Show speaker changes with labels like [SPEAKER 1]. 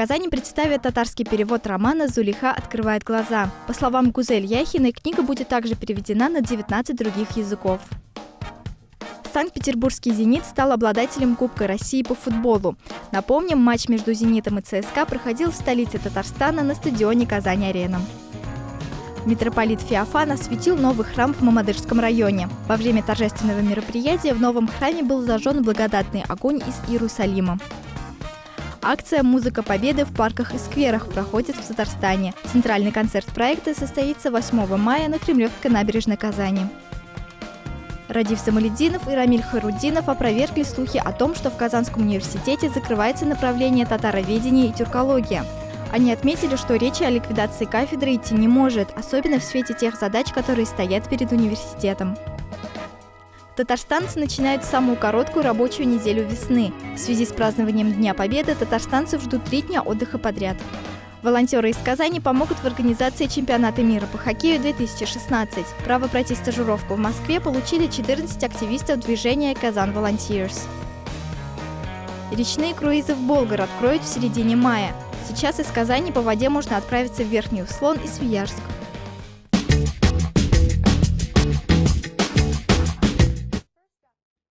[SPEAKER 1] Казани представят татарский перевод романа «Зулиха открывает глаза». По словам Гузель Яхиной, книга будет также переведена на 19 других языков. Санкт-Петербургский «Зенит» стал обладателем Кубка России по футболу. Напомним, матч между «Зенитом» и ЦСКА проходил в столице Татарстана на стадионе «Казань-Арена». Митрополит Феофан осветил новый храм в Мамадышском районе. Во время торжественного мероприятия в новом храме был зажжен благодатный огонь из Иерусалима. Акция «Музыка Победы» в парках и скверах проходит в Татарстане. Центральный концерт проекта состоится 8 мая на Кремлевской набережной Казани. Радив Самалединов и Рамиль Харудинов опровергли слухи о том, что в Казанском университете закрывается направление татароведения и тюркология. Они отметили, что речи о ликвидации кафедры идти не может, особенно в свете тех задач, которые стоят перед университетом. Татарстанцы начинают самую короткую рабочую неделю весны. В связи с празднованием Дня Победы татарстанцев ждут три дня отдыха подряд. Волонтеры из Казани помогут в организации чемпионата мира по хоккею 2016. Право пройти стажировку в Москве получили 14 активистов движения «Казан Volunteers». Речные круизы в Болгар откроют в середине мая. Сейчас из Казани по воде можно отправиться в Верхний Услон и Свияжск.